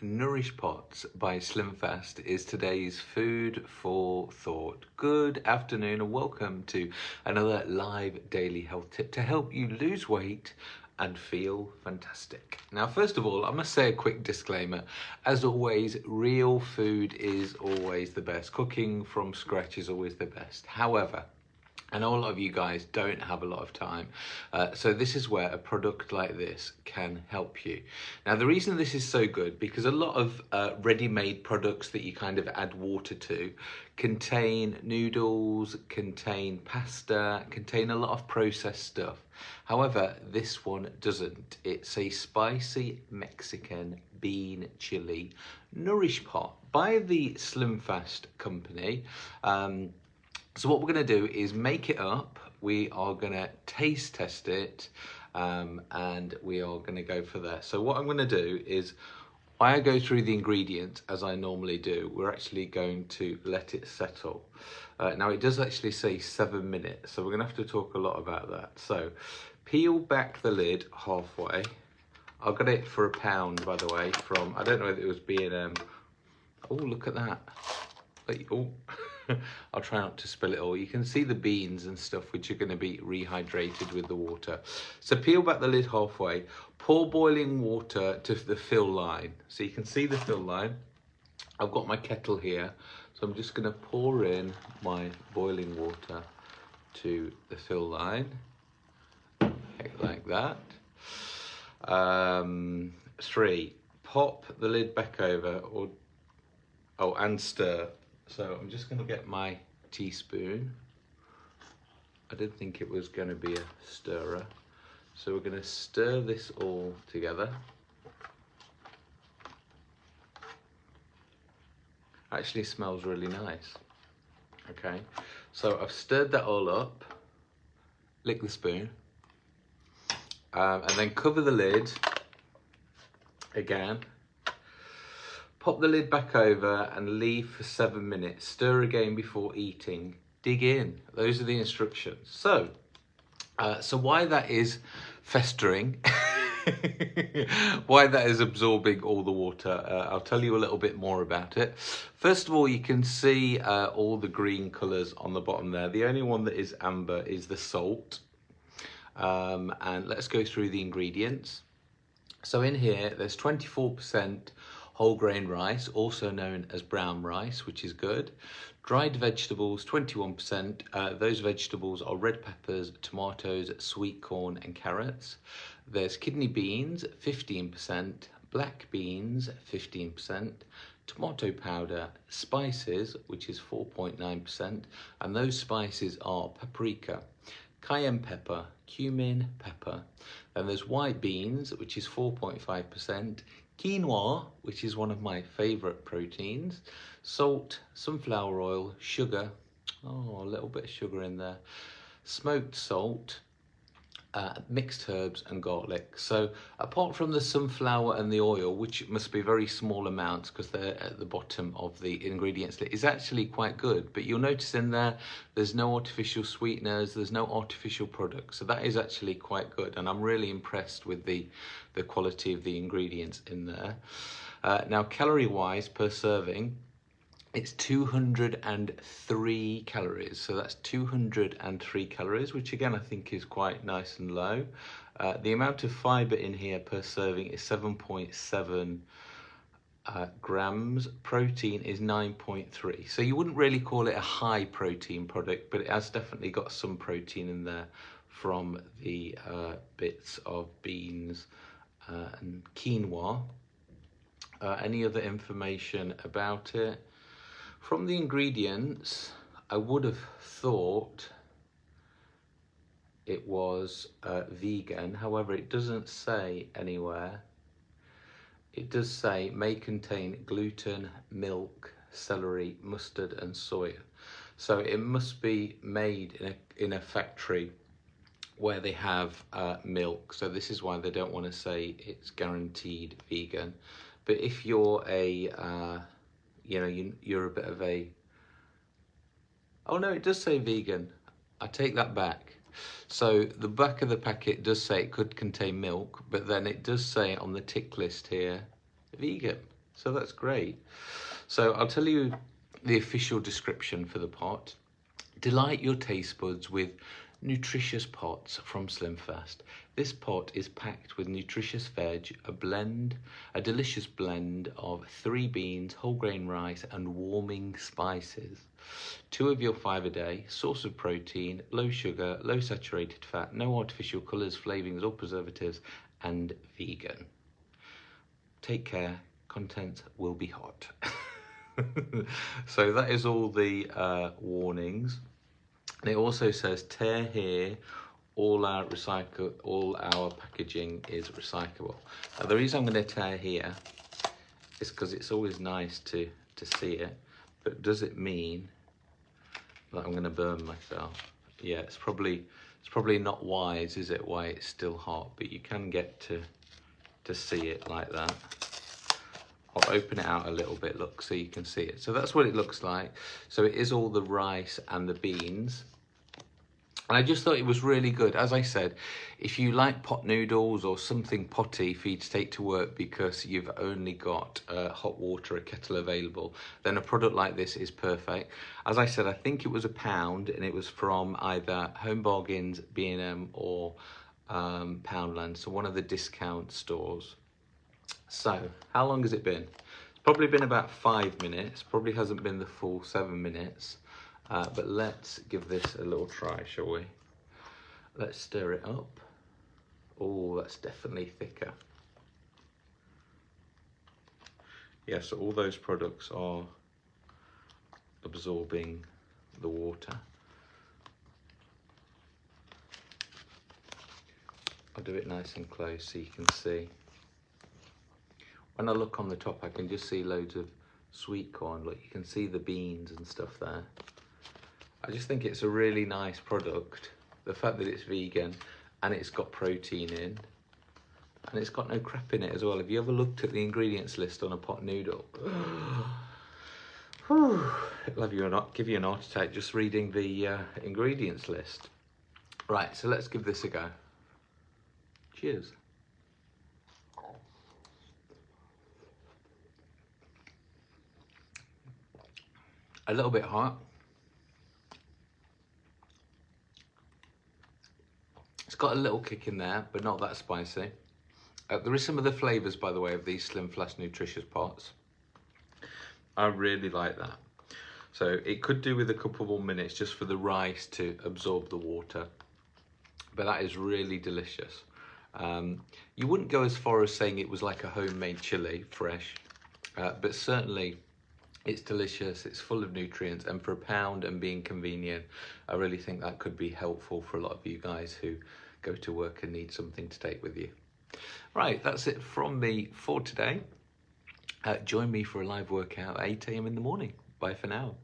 Nourish Pots by SlimFast is today's food for thought. Good afternoon and welcome to another live daily health tip to help you lose weight and feel fantastic. Now, first of all, I must say a quick disclaimer. As always, real food is always the best. Cooking from scratch is always the best. However, Know a lot of you guys don't have a lot of time. Uh, so this is where a product like this can help you. Now the reason this is so good, because a lot of uh, ready-made products that you kind of add water to contain noodles, contain pasta, contain a lot of processed stuff. However, this one doesn't. It's a spicy Mexican bean chili nourish pot by the Slimfast company. Um, so what we're going to do is make it up. We are going to taste test it um, and we are going to go for that. So what I'm going to do is I go through the ingredients as I normally do. We're actually going to let it settle. Uh, now it does actually say seven minutes, so we're going to have to talk a lot about that. So peel back the lid halfway. I got it for a pound, by the way, from, I don't know if it was B&M. Oh, look at that. Oh. I'll try not to spill it all. You can see the beans and stuff which are going to be rehydrated with the water. So peel back the lid halfway, pour boiling water to the fill line. So you can see the fill line. I've got my kettle here. So I'm just going to pour in my boiling water to the fill line. Like that. Um, three, pop the lid back over or oh and stir so I'm just going to get my teaspoon. I didn't think it was going to be a stirrer. So we're going to stir this all together. Actually smells really nice. Okay, so I've stirred that all up. Lick the spoon. Um, and then cover the lid again Pop the lid back over and leave for seven minutes. Stir again before eating. Dig in. Those are the instructions. So, uh, so why that is festering, why that is absorbing all the water, uh, I'll tell you a little bit more about it. First of all, you can see uh, all the green colours on the bottom there. The only one that is amber is the salt. Um, and let's go through the ingredients. So in here, there's 24% whole grain rice, also known as brown rice, which is good. Dried vegetables, 21%. Uh, those vegetables are red peppers, tomatoes, sweet corn and carrots. There's kidney beans, 15%. Black beans, 15%. Tomato powder, spices, which is 4.9%. And those spices are paprika, cayenne pepper, cumin, pepper. Then there's white beans, which is 4.5%, quinoa, which is one of my favorite proteins, salt, sunflower oil, sugar, oh, a little bit of sugar in there, smoked salt, uh, mixed herbs and garlic. So apart from the sunflower and the oil, which must be very small amounts because they're at the bottom of the ingredients list, is actually quite good. But you'll notice in there, there's no artificial sweeteners, there's no artificial products. So that is actually quite good. And I'm really impressed with the, the quality of the ingredients in there. Uh, now, calorie-wise per serving, it's 203 calories. So that's 203 calories which again I think is quite nice and low. Uh, the amount of fiber in here per serving is 7.7 uh, grams. Protein is 9.3 so you wouldn't really call it a high protein product but it has definitely got some protein in there from the uh, bits of beans uh, and quinoa. Uh, any other information about it from the ingredients, I would have thought it was uh, vegan. However, it doesn't say anywhere. It does say may contain gluten, milk, celery, mustard and soy. So it must be made in a, in a factory where they have uh, milk. So this is why they don't want to say it's guaranteed vegan. But if you're a uh, you know, you, you're a bit of a, oh no, it does say vegan. I take that back. So the back of the packet does say it could contain milk, but then it does say on the tick list here, vegan. So that's great. So I'll tell you the official description for the pot. Delight your taste buds with nutritious pots from Slimfast. This pot is packed with nutritious veg, a blend, a delicious blend of three beans, whole grain rice and warming spices. Two of your five a day, source of protein, low sugar, low saturated fat, no artificial colours, flavourings or preservatives and vegan. Take care, content will be hot. so that is all the uh, warnings. It also says tear here, all our recycle, all our packaging is recyclable. Now the reason I'm going to tear here is because it's always nice to, to see it, but does it mean that I'm going to burn myself? Yeah, it's probably it's probably not wise, is it, why it's still hot, but you can get to to see it like that. I'll open it out a little bit, look, so you can see it. So that's what it looks like. So it is all the rice and the beans. And I just thought it was really good. As I said, if you like pot noodles or something potty for you to take to work because you've only got uh, hot water, a kettle available, then a product like this is perfect. As I said, I think it was a pound and it was from either Home Bargains, B&M or um, Poundland, so one of the discount stores. So, how long has it been? It's probably been about five minutes, probably hasn't been the full seven minutes. Uh, but let's give this a little try, shall we? Let's stir it up. Oh, that's definitely thicker. Yeah, so all those products are absorbing the water. I'll do it nice and close so you can see. When I look on the top, I can just see loads of sweet corn. Look, you can see the beans and stuff there. I just think it's a really nice product. The fact that it's vegan and it's got protein in and it's got no crap in it as well. Have you ever looked at the ingredients list on a pot noodle? Have you not give you an heart attack just reading the uh, ingredients list. Right, so let's give this a go. Cheers. A little bit hot. Got a little kick in there, but not that spicy. Uh, there is some of the flavours, by the way, of these Slimfast Nutritious pots. I really like that. So it could do with a couple more minutes just for the rice to absorb the water. But that is really delicious. Um, you wouldn't go as far as saying it was like a homemade chili, fresh, uh, but certainly it's delicious, it's full of nutrients, and for a pound and being convenient, I really think that could be helpful for a lot of you guys who go to work and need something to take with you. Right, that's it from me for today. Uh, join me for a live workout 8 a.m. in the morning. Bye for now.